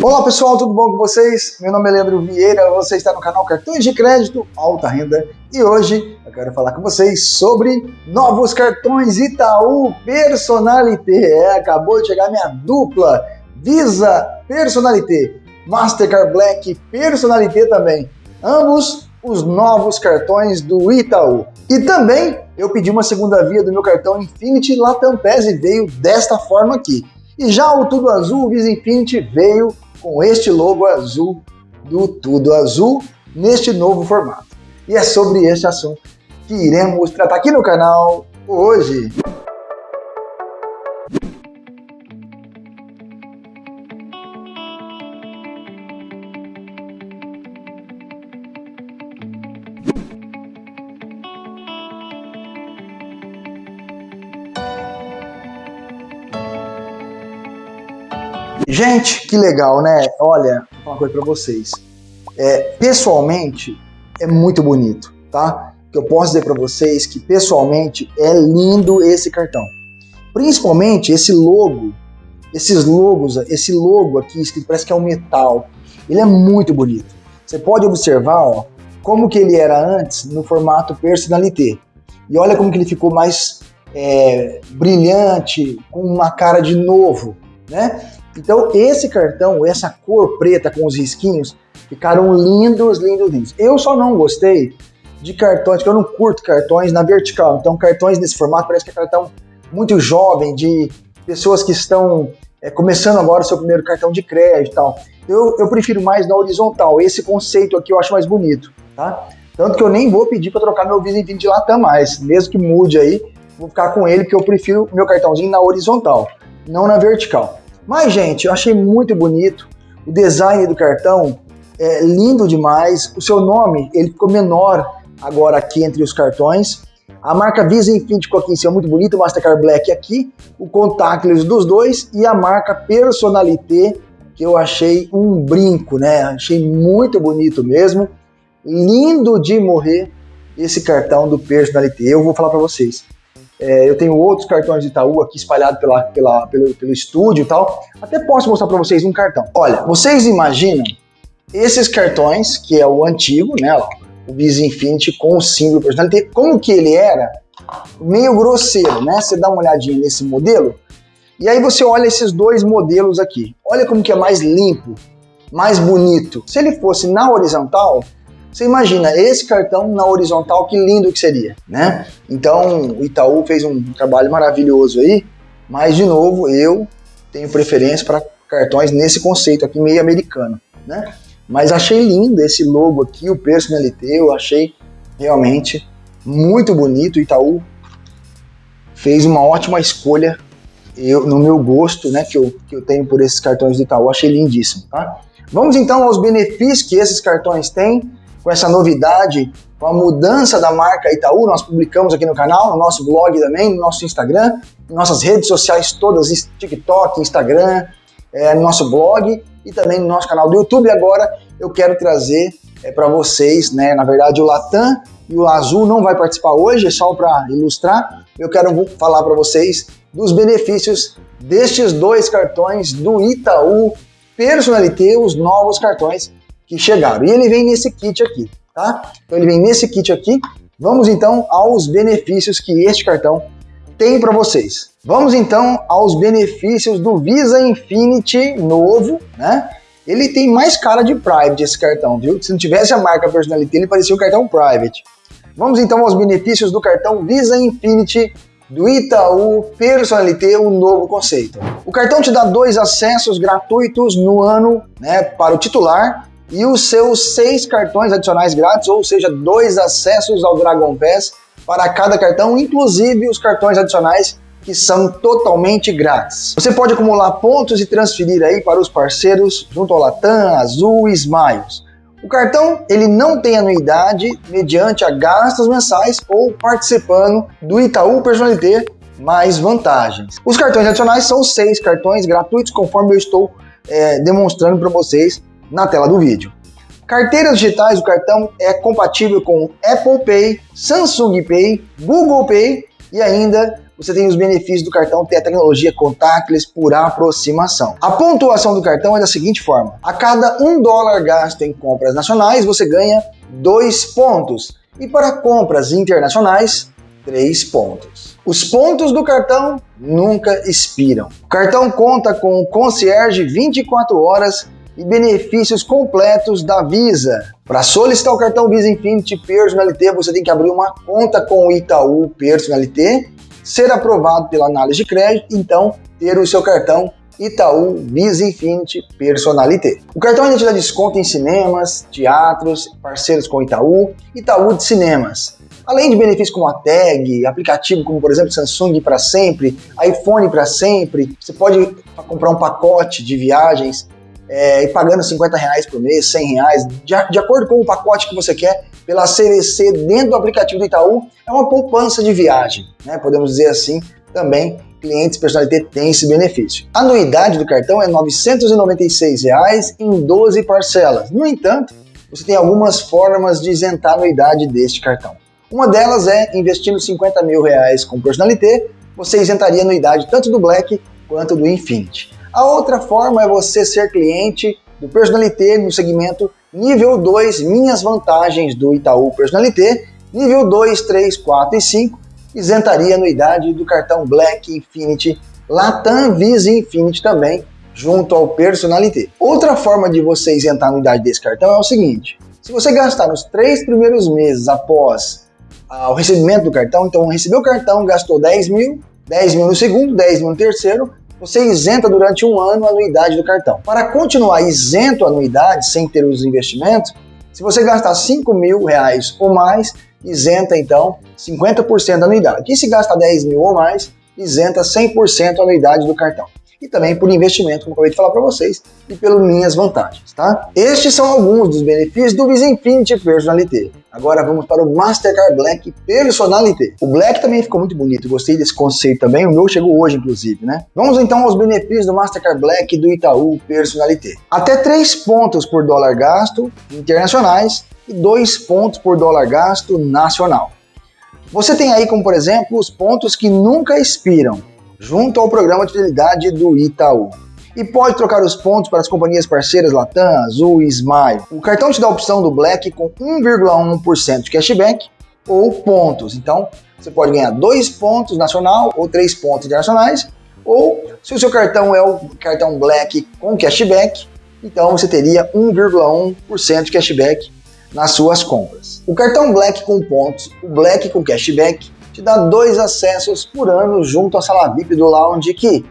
Olá pessoal, tudo bom com vocês? Meu nome é Leandro Vieira, você está no canal Cartões de Crédito Alta Renda e hoje eu quero falar com vocês sobre novos cartões Itaú Personalité. É, acabou de chegar minha dupla Visa Personalité, Mastercard Black Personalité também. Ambos os novos cartões do Itaú. E também eu pedi uma segunda via do meu cartão Infinity Latam e veio desta forma aqui. E já o Tudo Azul Visa Infinity veio com este logo azul do Tudo Azul neste novo formato. E é sobre este assunto que iremos tratar aqui no canal hoje. Gente, que legal, né? Olha, vou falar uma coisa para vocês. É, pessoalmente, é muito bonito, tá? Que eu posso dizer para vocês que pessoalmente é lindo esse cartão. Principalmente esse logo, esses logos, esse logo aqui que parece que é um metal. Ele é muito bonito. Você pode observar, ó, como que ele era antes no formato personalité. E olha como que ele ficou mais é, brilhante, com uma cara de novo, né? Então esse cartão, essa cor preta com os risquinhos, ficaram lindos, lindos, lindos. Eu só não gostei de cartões, porque eu não curto cartões na vertical. Então cartões nesse formato parece que é cartão muito jovem, de pessoas que estão é, começando agora o seu primeiro cartão de crédito e tal. Eu, eu prefiro mais na horizontal. Esse conceito aqui eu acho mais bonito, tá? Tanto que eu nem vou pedir para trocar meu Visa Infinity Latam mais, mesmo que mude aí, vou ficar com ele porque eu prefiro meu cartãozinho na horizontal, não na vertical. Mas, gente, eu achei muito bonito. O design do cartão é lindo demais. O seu nome, ele ficou menor agora aqui entre os cartões. A marca Visa Infinity ficou aqui em cima, muito bonito. O Mastercard Black aqui. O contactless dos dois. E a marca Personalité, que eu achei um brinco, né? Achei muito bonito mesmo. Lindo de morrer esse cartão do Personalité. Eu vou falar para vocês. É, eu tenho outros cartões de Itaú aqui espalhados pela, pela, pelo, pelo estúdio e tal. Até posso mostrar para vocês um cartão. Olha, vocês imaginam esses cartões, que é o antigo, né? Ó, o Visa Infinity com o símbolo personalidade, como que ele era? Meio grosseiro, né? Você dá uma olhadinha nesse modelo, e aí você olha esses dois modelos aqui. Olha como que é mais limpo, mais bonito. Se ele fosse na horizontal, você imagina esse cartão na horizontal, que lindo que seria, né? Então o Itaú fez um trabalho maravilhoso aí, mas de novo eu tenho preferência para cartões nesse conceito aqui meio americano, né? Mas achei lindo esse logo aqui, o Personalité, eu achei realmente muito bonito. O Itaú fez uma ótima escolha eu, no meu gosto, né, que eu, que eu tenho por esses cartões do Itaú, achei lindíssimo, tá? Vamos então aos benefícios que esses cartões têm com essa novidade, com a mudança da marca Itaú, nós publicamos aqui no canal, no nosso blog também, no nosso Instagram, nossas redes sociais todas, TikTok, Instagram, é, no nosso blog e também no nosso canal do YouTube. Agora eu quero trazer é, para vocês, né, na verdade o Latam e o Azul não vai participar hoje, é só para ilustrar. Eu quero falar para vocês dos benefícios destes dois cartões do Itaú Personalité, os novos cartões que chegaram. E ele vem nesse kit aqui, tá? Então ele vem nesse kit aqui. Vamos então aos benefícios que este cartão tem para vocês. Vamos então aos benefícios do Visa Infinity novo, né? Ele tem mais cara de private esse cartão, viu? Se não tivesse a marca Personality, ele parecia um cartão private. Vamos então aos benefícios do cartão Visa Infinity do Itaú Personalité, o um novo conceito. O cartão te dá dois acessos gratuitos no ano né, para o titular e os seus seis cartões adicionais grátis, ou seja, dois acessos ao Dragon Pass para cada cartão, inclusive os cartões adicionais que são totalmente grátis. Você pode acumular pontos e transferir aí para os parceiros junto ao Latam, Azul e Smiles. O cartão ele não tem anuidade mediante a gastos mensais ou participando do Itaú Personalité mais vantagens. Os cartões adicionais são seis cartões gratuitos conforme eu estou é, demonstrando para vocês na tela do vídeo. Carteiras digitais do cartão é compatível com Apple Pay, Samsung Pay, Google Pay e ainda você tem os benefícios do cartão ter a tecnologia contactless por aproximação. A pontuação do cartão é da seguinte forma: a cada um dólar gasto em compras nacionais, você ganha dois pontos, e para compras internacionais, três pontos. Os pontos do cartão nunca expiram. O cartão conta com concierge 24 horas e benefícios completos da Visa. Para solicitar o cartão Visa Infinity Personalité, você tem que abrir uma conta com o Itaú Personalité, ser aprovado pela análise de crédito, então ter o seu cartão Itaú Visa Infinity Personalité. O cartão ainda te dá desconto em cinemas, teatros, parceiros com Itaú, Itaú de Cinemas. Além de benefícios como a tag, aplicativo como por exemplo Samsung para sempre, iPhone para sempre, você pode comprar um pacote de viagens é, e pagando 50 reais por mês, 100 reais, de, de acordo com o pacote que você quer, pela CVC dentro do aplicativo do Itaú, é uma poupança de viagem, né? podemos dizer assim, também clientes personalité têm esse benefício. A anuidade do cartão é 996 reais em 12 parcelas. No entanto, você tem algumas formas de isentar a anuidade deste cartão. Uma delas é investindo 50 mil reais com personalité, você isentaria a anuidade tanto do Black quanto do Infinity. A outra forma é você ser cliente do Personalité no segmento nível 2, minhas vantagens do Itaú Personalité, nível 2, 3, 4 e 5, isentaria anuidade do cartão Black Infinity, Latam Visa Infinity também, junto ao Personalité. Outra forma de você isentar a anuidade desse cartão é o seguinte, se você gastar nos três primeiros meses após ah, o recebimento do cartão, então recebeu o cartão, gastou 10 mil, 10 mil no segundo, 10 mil no terceiro, você isenta durante um ano a anuidade do cartão. Para continuar isento a anuidade, sem ter os investimentos, se você gastar 5 mil reais ou mais, isenta então 50% da anuidade. E se gasta 10 mil ou mais, isenta 100% a anuidade do cartão e também por investimento, como eu acabei de falar para vocês, e pelas minhas vantagens, tá? Estes são alguns dos benefícios do Visa Infinity Personalité. Agora vamos para o Mastercard Black Personalité. O Black também ficou muito bonito, gostei desse conceito também, o meu chegou hoje inclusive, né? Vamos então aos benefícios do Mastercard Black do Itaú Personalité. Até 3 pontos por dólar gasto internacionais e 2 pontos por dólar gasto nacional. Você tem aí como, por exemplo, os pontos que nunca expiram, junto ao programa de fidelidade do Itaú. E pode trocar os pontos para as companhias parceiras Latam, Azul e Smile. O cartão te dá a opção do Black com 1,1% de cashback ou pontos. Então, você pode ganhar 2 pontos nacional ou 3 pontos internacionais. Ou, se o seu cartão é o cartão Black com cashback, então você teria 1,1% de cashback nas suas compras. O cartão Black com pontos, o Black com cashback te dá dois acessos por ano junto à sala VIP do Lounge Key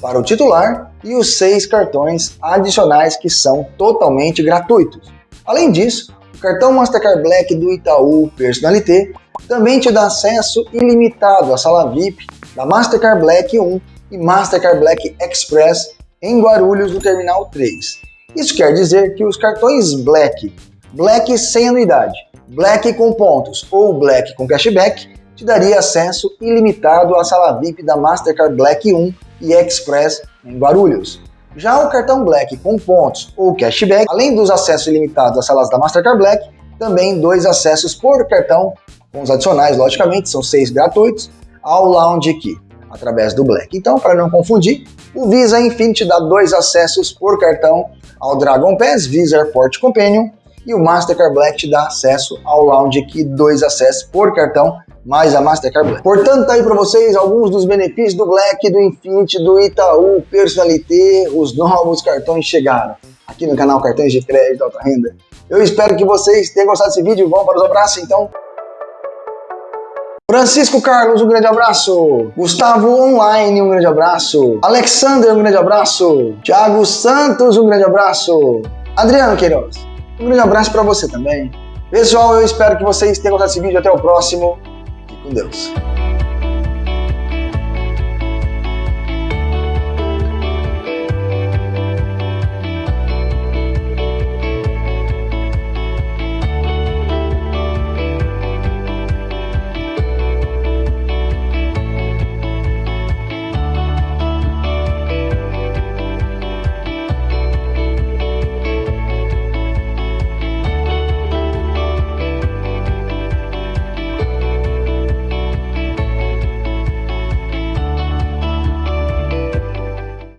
para o titular e os seis cartões adicionais que são totalmente gratuitos. Além disso, o cartão Mastercard Black do Itaú Personalité também te dá acesso ilimitado à sala VIP da Mastercard Black 1 e Mastercard Black Express em Guarulhos no Terminal 3. Isso quer dizer que os cartões Black, Black sem anuidade, Black com pontos ou Black com cashback te daria acesso ilimitado à sala VIP da Mastercard Black 1 e Express em Guarulhos. Já o cartão Black com pontos ou cashback, além dos acessos ilimitados às salas da Mastercard Black, também dois acessos por cartão, com os adicionais, logicamente, são seis gratuitos, ao Lounge Key, através do Black. Então, para não confundir, o Visa Infinity dá dois acessos por cartão ao Dragon Pass Visa Airport Companion e o Mastercard Black te dá acesso ao Lounge Key, dois acessos por cartão mais a Mastercard Black. Portanto, tá aí para vocês alguns dos benefícios do Black, do Infinity, do Itaú, Personalité, os novos cartões chegaram aqui no canal Cartões de Crédito Alta Renda. Eu espero que vocês tenham gostado desse vídeo. Vamos para os abraços, então. Francisco Carlos, um grande abraço. Gustavo Online, um grande abraço. Alexander, um grande abraço. Thiago Santos, um grande abraço. Adriano Queiroz, um grande abraço para você também. Pessoal, eu espero que vocês tenham gostado desse vídeo. Até o próximo com Deus.